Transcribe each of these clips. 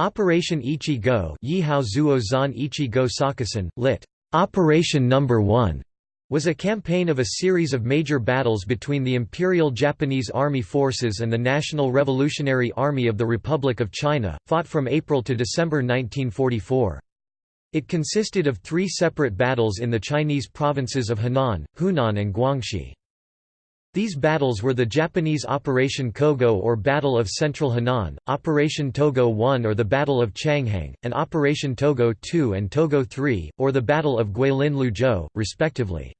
Operation Ichi-Go Ichi-Go lit. Operation Number 1 was a campaign of a series of major battles between the Imperial Japanese Army Forces and the National Revolutionary Army of the Republic of China, fought from April to December 1944. It consisted of three separate battles in the Chinese provinces of Henan, Hunan and Guangxi. These battles were the Japanese Operation Kogo or Battle of Central Henan, Operation Togo 1 or the Battle of Changheng, and Operation Togo 2 and Togo 3, or the Battle of Guilin-Liuzhou, respectively.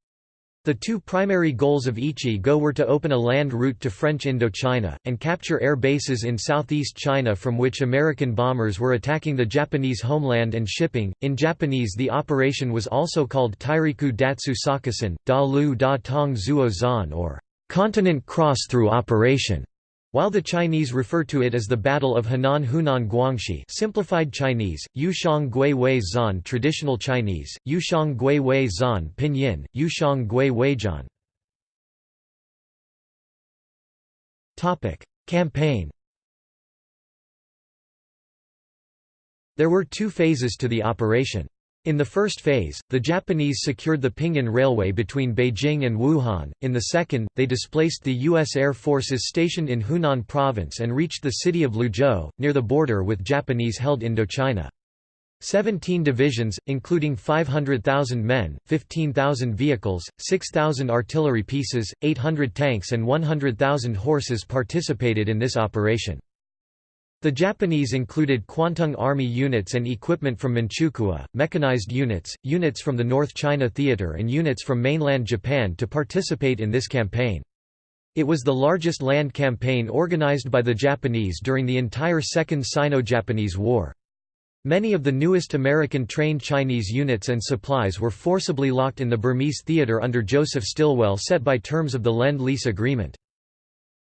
The two primary goals of Ichi-Go were to open a land route to French Indochina, and capture air bases in southeast China from which American bombers were attacking the Japanese homeland and shipping. In Japanese, the operation was also called Tairiku Datsu Sakusen, Da Lu Da Tong Zuo Zan or Continent Cross-Through Operation. While the Chinese refer to it as the Battle of Henan Hunan Guangxi simplified Chinese, Yushang Gui Wei Zan traditional Chinese, Yushang Gui Wei Zan pinyin, Yushang Gui Weijian. Campaign There were two phases to the operation. In the first phase, the Japanese secured the Pinghan Railway between Beijing and Wuhan, in the second, they displaced the U.S. Air Forces stationed in Hunan Province and reached the city of Liuzhou, near the border with Japanese-held Indochina. Seventeen divisions, including 500,000 men, 15,000 vehicles, 6,000 artillery pieces, 800 tanks and 100,000 horses participated in this operation. The Japanese included Kwantung Army units and equipment from Manchukuo, mechanized units, units from the North China Theater and units from mainland Japan to participate in this campaign. It was the largest land campaign organized by the Japanese during the entire Second Sino-Japanese War. Many of the newest American-trained Chinese units and supplies were forcibly locked in the Burmese theater under Joseph Stilwell set by terms of the Lend-Lease Agreement.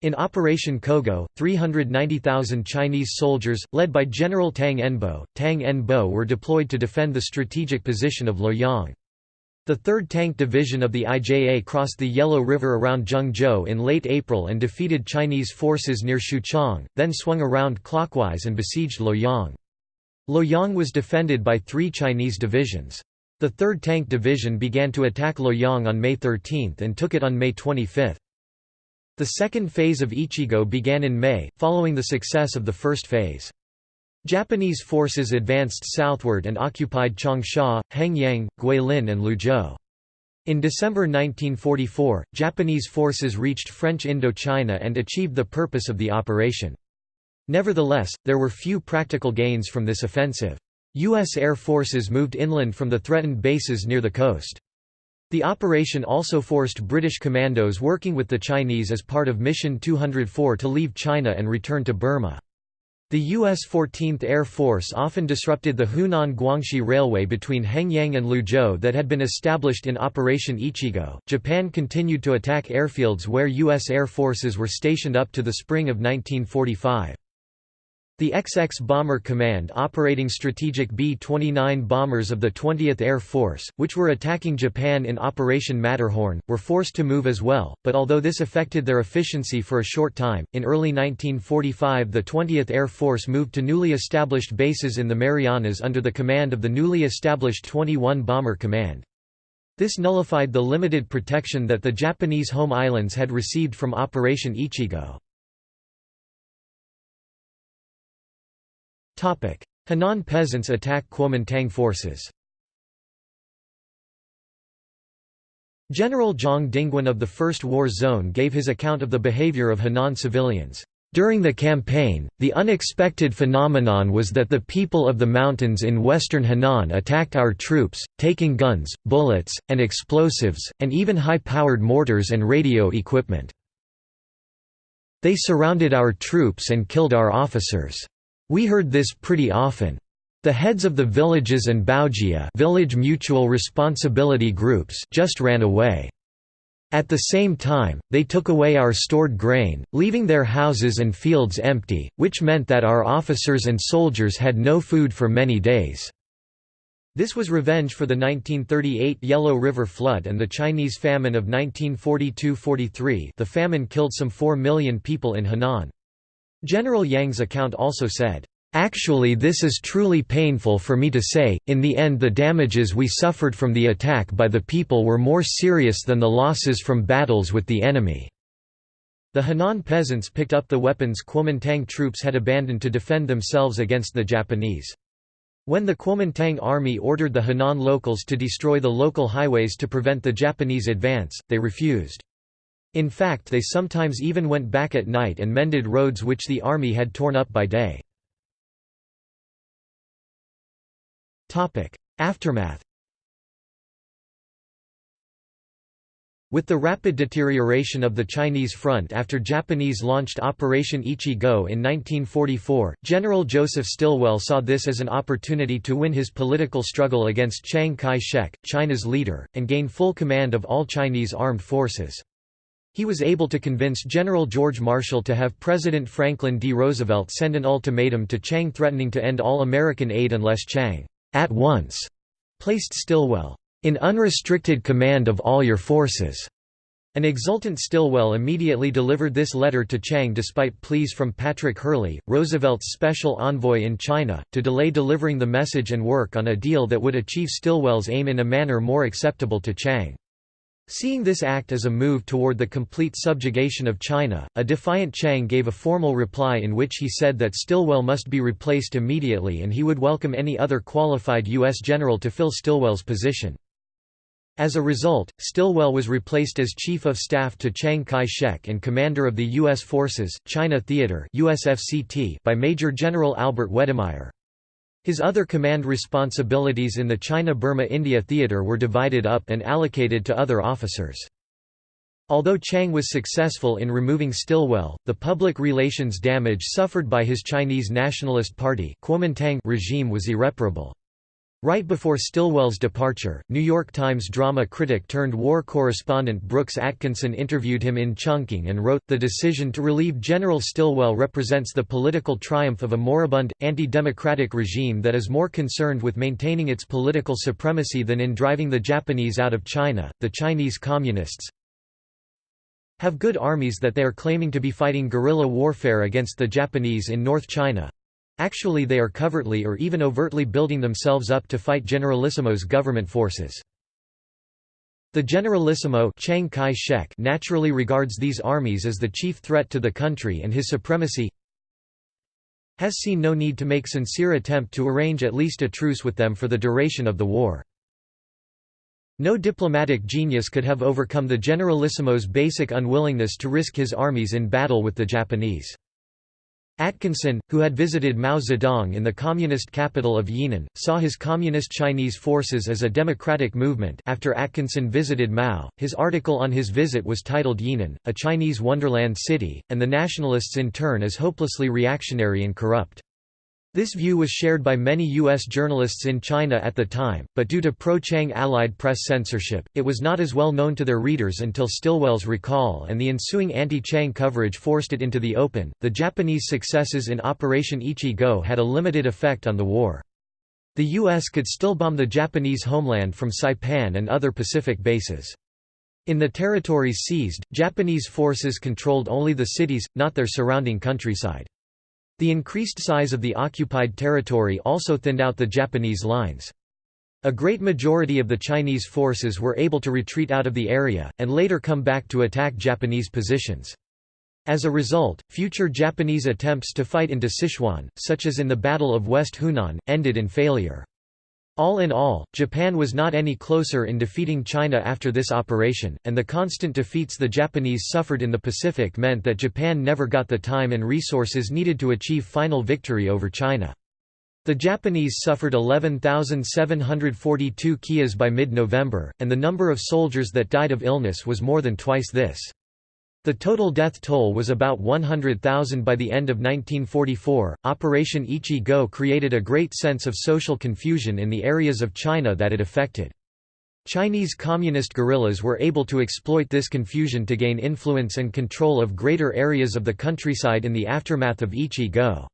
In Operation Kogo, 390,000 Chinese soldiers, led by General Tang Enbo, Tang Enbo were deployed to defend the strategic position of Luoyang. The 3rd Tank Division of the IJA crossed the Yellow River around Zhengzhou in late April and defeated Chinese forces near Xuchang, then swung around clockwise and besieged Luoyang. Luoyang was defended by three Chinese divisions. The 3rd Tank Division began to attack Luoyang on May 13 and took it on May 25. The second phase of Ichi-Go began in May, following the success of the first phase. Japanese forces advanced southward and occupied Changsha, Hengyang, Guilin and Liuzhou. In December 1944, Japanese forces reached French Indochina and achieved the purpose of the operation. Nevertheless, there were few practical gains from this offensive. U.S. Air Forces moved inland from the threatened bases near the coast. The operation also forced British commandos working with the Chinese as part of Mission 204 to leave China and return to Burma. The U.S. 14th Air Force often disrupted the Hunan-Guangxi Railway between Hengyang and Liuzhou that had been established in Operation Ichi-Go. Japan continued to attack airfields where U.S. Air Forces were stationed up to the spring of 1945. The XX Bomber Command operating strategic B-29 bombers of the 20th Air Force, which were attacking Japan in Operation Matterhorn, were forced to move as well, but although this affected their efficiency for a short time, in early 1945 the 20th Air Force moved to newly established bases in the Marianas under the command of the newly established 21 Bomber Command. This nullified the limited protection that the Japanese home islands had received from Operation Ichi-Go. Henan peasants attack Kuomintang forces General Jiang Dingwen of the First War Zone gave his account of the behavior of Henan civilians. During the campaign, the unexpected phenomenon was that the people of the mountains in western Henan attacked our troops, taking guns, bullets, and explosives, and even high-powered mortars and radio equipment. They surrounded our troops and killed our officers. We heard this pretty often. The heads of the villages and Baojia village mutual responsibility groups just ran away. At the same time, they took away our stored grain, leaving their houses and fields empty, which meant that our officers and soldiers had no food for many days. This was revenge for the 1938 Yellow River flood and the Chinese famine of 1942–43 the famine killed some 4 million people in Henan. General Jiang's account also said, Actually this is truly painful for me to say, in the end the damages we suffered from the attack by the people were more serious than the losses from battles with the enemy." The Henan peasants picked up the weapons Kuomintang troops had abandoned to defend themselves against the Japanese. When the Kuomintang army ordered the Henan locals to destroy the local highways to prevent the Japanese advance, they refused. In fact they sometimes even went back at night and mended roads which the army had torn up by day. Aftermath With the rapid deterioration of the Chinese front after Japanese launched Operation Ichi-Go in 1944, General Joseph Stilwell saw this as an opportunity to win his political struggle against Chiang Kai-shek, China's leader, and gain full command of all Chinese armed forces. He was able to convince General George Marshall to have President Franklin D. Roosevelt send an ultimatum to Chiang threatening to end all American aid unless Chiang at once placed Stilwell in unrestricted command of all your forces. An exultant Stilwell immediately delivered this letter to Chiang despite pleas from Patrick Hurley, Roosevelt's special envoy in China, to delay delivering the message and work on a deal that would achieve Stilwell's aim in a manner more acceptable to Chiang. Seeing this act as a move toward the complete subjugation of China, a defiant Chiang gave a formal reply in which he said that Stilwell must be replaced immediately and he would welcome any other qualified U.S. general to fill Stilwell's position. As a result, Stilwell was replaced as Chief of Staff to Chiang Kai-shek and Commander of the U.S. Forces, China Theater by Major General Albert Wedemeyer. His other command responsibilities in the China-Burma-India theater were divided up and allocated to other officers. Although Chiang was successful in removing Stilwell, the public relations damage suffered by his Chinese Nationalist Party regime was irreparable. Right before Stilwell's departure, New York Times drama critic turned war correspondent Brooks Atkinson interviewed him in Chungking and wrote, The decision to relieve General Stilwell represents the political triumph of a moribund, anti-democratic regime that is more concerned with maintaining its political supremacy than in driving the Japanese out of China. The Chinese Communists have good armies that they are claiming to be fighting guerrilla warfare against the Japanese in North China, Actually they are covertly or even overtly building themselves up to fight Generalissimo's government forces. The Generalissimo Chiang Kai-shek naturally regards these armies as the chief threat to the country and his supremacy has seen no need to make sincere attempt to arrange at least a truce with them for the duration of the war. No diplomatic genius could have overcome the Generalissimo's basic unwillingness to risk his armies in battle with the Japanese. Atkinson, who had visited Mao Zedong in the communist capital of Yan'an, saw his communist Chinese forces as a democratic movement after Atkinson visited Mao. His article on his visit was titled Yenan, a Chinese wonderland city, and the nationalists in turn as hopelessly reactionary and corrupt. This view was shared by many U.S. journalists in China at the time, but due to pro-Chiang Allied press censorship, it was not as well known to their readers until Stilwell's recall and the ensuing anti-Chiang coverage forced it into the open. The Japanese successes in Operation Ichi-Go had a limited effect on the war. The U.S. could still bomb the Japanese homeland from Saipan and other Pacific bases. In the territories seized, Japanese forces controlled only the cities, not their surrounding countryside. The increased size of the occupied territory also thinned out the Japanese lines. A great majority of the Chinese forces were able to retreat out of the area, and later come back to attack Japanese positions. As a result, future Japanese attempts to fight into Sichuan, such as in the Battle of West Hunan, ended in failure. All in all, Japan was not any closer in defeating China after this operation, and the constant defeats the Japanese suffered in the Pacific meant that Japan never got the time and resources needed to achieve final victory over China. The Japanese suffered 11,742 kias by mid-November, and the number of soldiers that died of illness was more than twice this. The total death toll was about 100,000 by the end of 1944. Operation Ichi-Go created a great sense of social confusion in the areas of China that it affected. Chinese communist guerrillas were able to exploit this confusion to gain influence and control of greater areas of the countryside in the aftermath of Ichigo.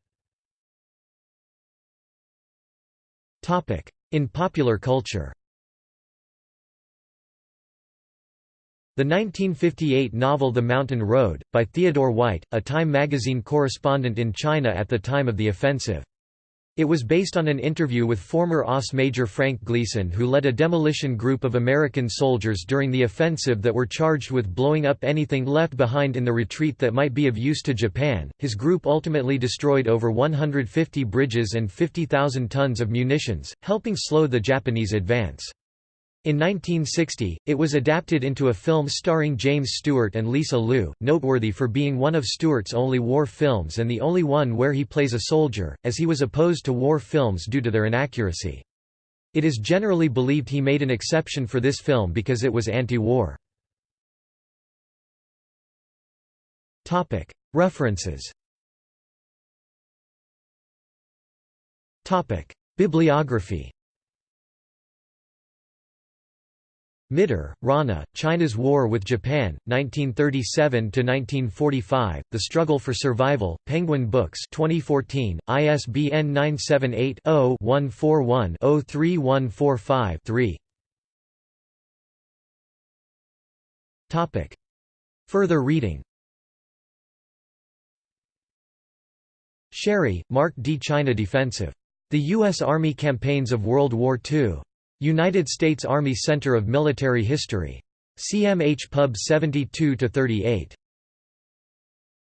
In popular culture The 1958 novel The Mountain Road, by Theodore White, a Time magazine correspondent in China at the time of the offensive. It was based on an interview with former OSS Major Frank Gleason who led a demolition group of American soldiers during the offensive that were charged with blowing up anything left behind in the retreat that might be of use to Japan. His group ultimately destroyed over 150 bridges and 50,000 tons of munitions, helping slow the Japanese advance. In 1960, it was adapted into a film starring James Stewart and Lisa Lu, noteworthy for being one of Stewart's only war films and the only one where he plays a soldier, as he was opposed to war films due to their inaccuracy. It is generally believed he made an exception for this film because it was anti-war. References Bibliography Mitter, Rana, China's War with Japan, 1937–1945, The Struggle for Survival, Penguin Books 2014, ISBN 978-0-141-03145-3 Further reading Sherry, Mark D. China Defensive. The U.S. Army Campaigns of World War II. United States Army Center of Military History. CMH Pub 72-38.